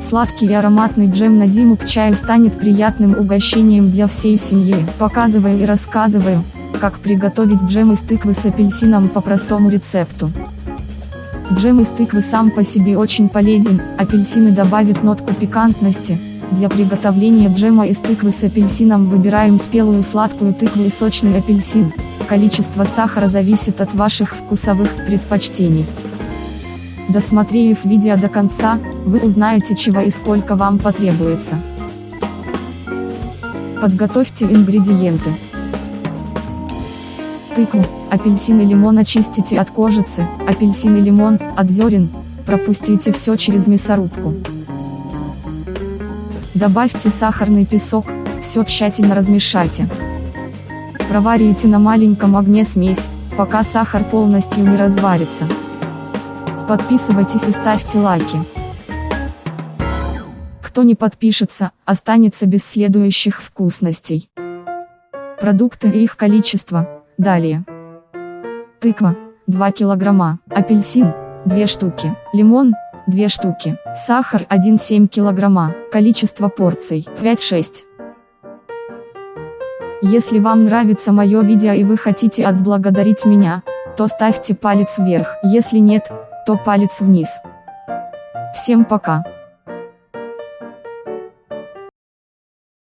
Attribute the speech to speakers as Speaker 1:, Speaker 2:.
Speaker 1: Сладкий и ароматный джем на зиму к чаю станет приятным угощением для всей семьи. Показываю и рассказываю, как приготовить джем из тыквы с апельсином по простому рецепту. Джем из тыквы сам по себе очень полезен, апельсины добавят нотку пикантности. Для приготовления джема из тыквы с апельсином выбираем спелую сладкую тыкву и сочный апельсин. Количество сахара зависит от ваших вкусовых предпочтений. Досмотрев видео до конца, вы узнаете чего и сколько вам потребуется. Подготовьте ингредиенты. Тыкву, апельсин и лимон очистите от кожицы, апельсин и лимон, от зерен, пропустите все через мясорубку. Добавьте сахарный песок, все тщательно размешайте. Проварите на маленьком огне смесь, пока сахар полностью не разварится. Подписывайтесь и ставьте лайки. Кто не подпишется, останется без следующих вкусностей. Продукты и их количество, далее. Тыква, 2 килограмма, апельсин, 2 штуки, лимон, 2 штуки, сахар 1,7 килограмма, количество порций, 5-6. Если вам нравится мое видео и вы хотите отблагодарить меня, то ставьте палец вверх, если нет, то палец вниз. Всем пока.